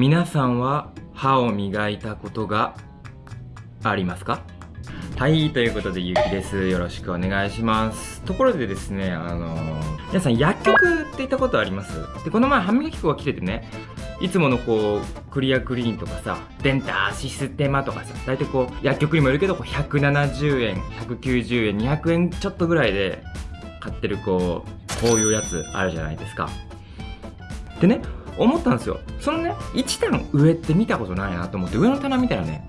皆さんは歯を磨いたことがありますか？はい、ということでゆきです。よろしくお願いします。ところでですね、あのー皆さん薬局って行ったことあります？で、この前歯磨き粉が来ててね、いつものこう、クリアクリーンとかさ、デンターシステマとかさ、大体こう、薬局にもいるけど、こう170円、190円、200円ちょっとぐらいで買ってるこう、こういうやつあるじゃないですか。でね、思ったんですよ。そのね、1段上って見たことないなと思って、上の棚見たらね、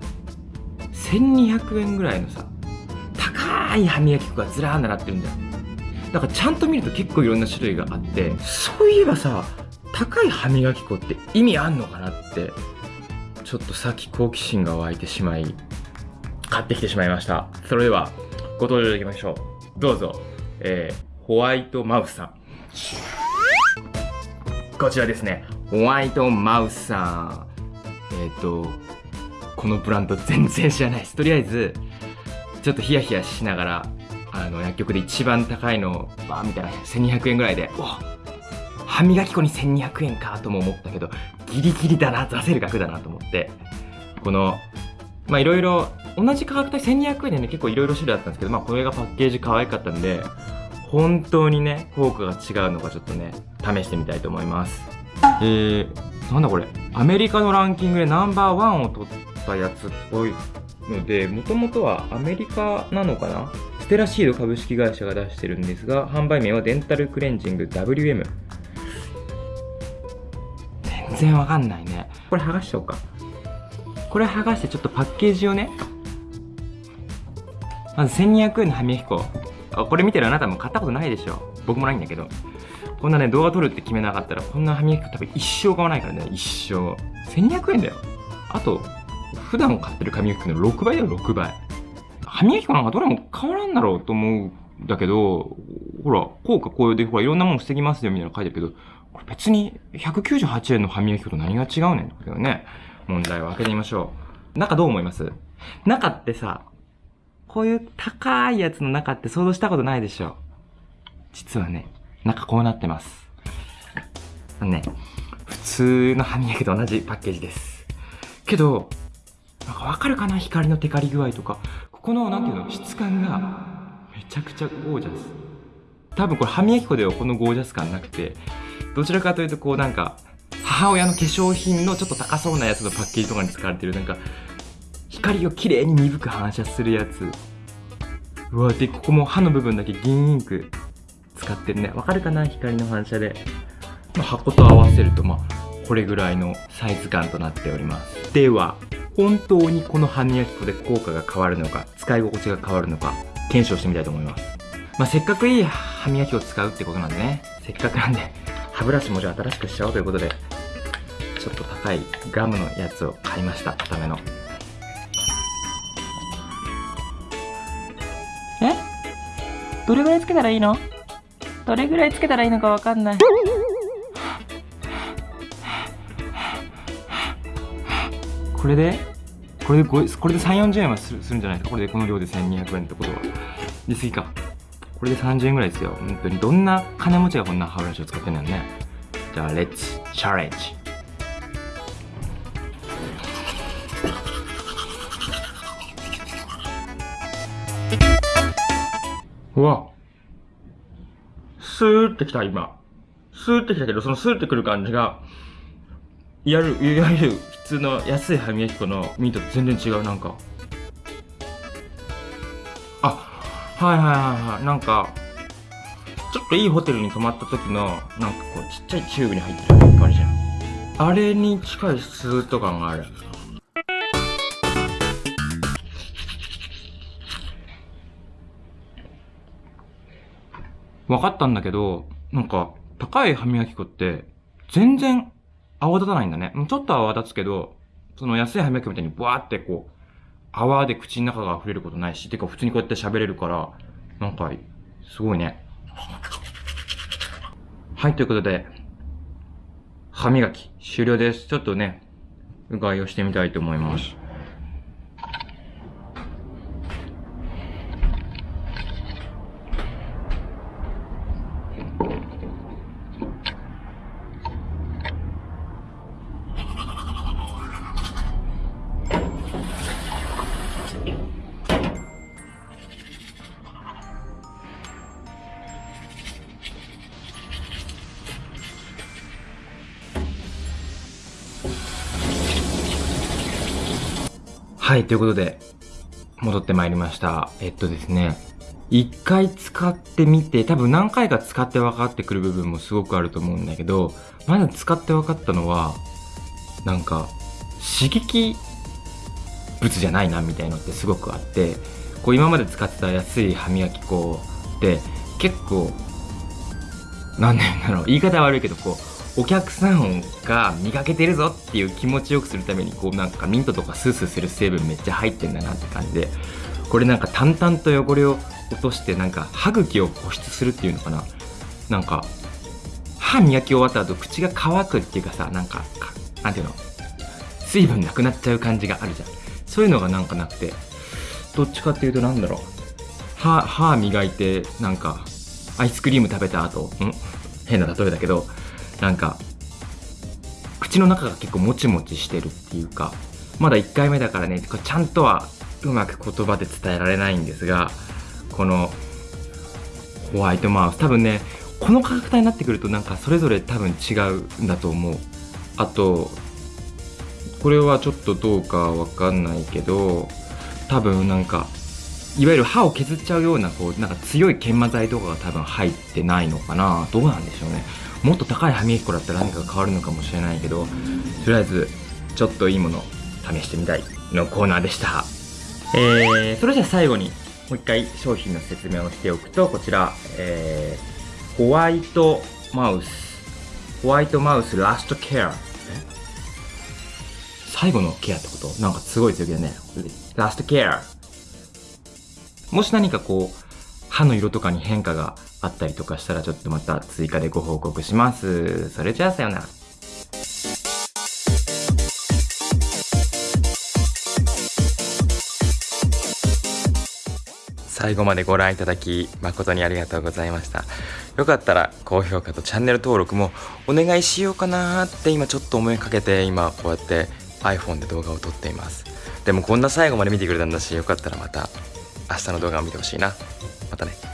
1200円ぐらいのさ、高い歯磨き粉がずらー並ってるんだよ。だからちゃんと見ると結構いろんな種類があって、そういえばさ、高い歯磨き粉って意味あんのかなって、ちょっとさっき好奇心が湧いてしまい、買ってきてしまいました。それでは、ご登場いただきましょう。どうぞ、えー、ホワイトマウスさん。こちらですね、ホワイトマウスさん。えっ、と、このブランド全然知らないです。とりあえず、ちょっとヒヤヒヤしながら、あの、薬局で一番高いの、バーみたいな、1200円ぐらいで、お歯磨き粉に1200円かとも思ったけど、ギリギリだな、出せる額だなと思って、この、まあいろいろ、同じ価格帯1200円でね、結構いろいろ種類あったんですけど、まあこれがパッケージ可愛かったんで、本当にね、効果が違うのかちょっとね、試してみたいと思います。えー、なんだこれ。アメリカのランキングでナンバーワンを取ったやつっぽいので、もともとはアメリカなのかな？ステラシード株式会社が出してるんですが、販売名はデンタルクレンジング WM。全然わかんないね。これ剥がしちゃおうか。これ剥がしてちょっとパッケージをね、まず1200円の歯磨き粉。これ見てるあなたも買ったことないでしょ。僕もないんだけど。こんなね、動画撮るって決めなかったら、こんな歯磨き粉多分一生買わないからね、一生。1200円だよ。あと、普段買ってる歯磨き粉の6倍だよ、6倍。歯磨き粉なんかどれも変わらんだろうと思うんだけど、ほら、効果こうで、ほら、いろんなもの防ぎますよみたいなの書いてるけど、これ別に198円の歯磨き粉と何が違うねんだけどね。問題を開けてみましょう。中どう思います？中ってさ、こういう高いやつの中って想像したことないでしょ実はね、中こうなってます。あのね、普通の歯磨きと同じパッケージです。けど、なんかわかるかな？光のテカリ具合とか。ここの、なんていうの、質感が、めちゃくちゃゴージャス。多分これ歯磨き粉ではこのゴージャス感なくて、どちらかというとこうなんか、母親の化粧品のちょっと高そうなやつのパッケージとかに使われてるなんか、光をきれいに鈍く反射するやつ。うわ、で、ここも歯の部分だけ銀インク使ってるね。わかるかな？光の反射で。まあ、箱と合わせると、まあ、これぐらいのサイズ感となっております。では、本当にこの歯磨き粉で効果が変わるのか、使い心地が変わるのか、検証してみたいと思います。まあ、せっかくいい歯磨き粉を使うってことなんでね、せっかくなんで、歯ブラシもじゃあ新しくしちゃおうということで、ちょっと高いガムのやつを買いました、固めの。どれぐらいつけたらいいの？どれぐらいつけたらいいのかわかんない。これで？これでこれで3、40円はするするんじゃないですかこれでこの量で1200円ってことは。で、次か。これで30円ぐらいですよ。本当に。どんな金持ちがこんな歯ブラシを使ってんだよね。じゃあ、レッツ、チャレンジ。うわ。スーってきた、今。スーってきたけど、そのスーってくる感じが、いわゆる、いわゆる普通の安い歯磨き粉のミートと全然違う、なんか。あ、はいはいはいはい。なんか、ちょっといいホテルに泊まった時の、なんかこう、ちっちゃいチューブに入ってる感じじゃん。あれに近いスーッと感がある。分かったんだけど、なんか、高い歯磨き粉って、全然泡立たないんだね。ちょっと泡立つけど、その安い歯磨き粉みたいにブワーってこう、泡で口の中が溢れることないし、てか普通にこうやって喋れるから、なんか、すごいね。はい、ということで、歯磨き終了です。ちょっとね、うがいをしてみたいと思います。はいということで戻ってまいりました。えっとですね一回使ってみて多分何回か使って分かってくる部分もすごくあると思うんだけどまず使って分かったのはなんか刺激物じゃないなみたいのってすごくあってこう今まで使ってた安い歯磨き粉って結構何て言うんだろう言い方悪いけどこうお客さんが磨けてるぞっていう気持ちよくするためにこうなんかミントとかスースーする成分めっちゃ入ってんだなって感じでこれなんか淡々と汚れを落としてなんか歯茎を保湿するっていうのかな？なんか歯磨き終わった後口が乾くっていうかさなんかなんていうの？水分なくなっちゃう感じがあるじゃん。そういうのがなんかなくてどっちかっていうとなんだろう？歯歯磨いてなんかアイスクリーム食べた後ん？変な例えだけどなんか口の中が結構もちもちしてるっていうかまだ1回目だからねちゃんとはうまく言葉で伝えられないんですがこのホワイトマウス。多分ねこの価格帯になってくるとなんかそれぞれ多分違うんだと思う。あとこれはちょっとどうかわかんないけど多分なんかいわゆる歯を削っちゃうようなこうなんか強い研磨剤とかが多分入ってないのかな。どうなんでしょうね。もっと高い歯磨き粉だったら何かが変わるのかもしれないけどとりあえずちょっといいもの試してみたい。のコーナーでした。えー、それじゃあ最後にもう一回商品の説明をしておくとこちら、えー、ホワイトマウス。ホワイトマウスラストケア。最後のケアってこと？なんかすごい強気だね。ラストケア。もし何かこう、歯の色とかに変化があったりとかしたらちょっとまた追加でご報告します。それじゃあさようなら。最後までご覧いただき誠にありがとうございました。よかったら高評価とチャンネル登録もお願いしようかなって今ちょっと思いかけて今こうやって iPhone で動画を撮っています。でもこんな最後まで見てくれたんだしよかったらまた明日の動画を見てほしいな。またね。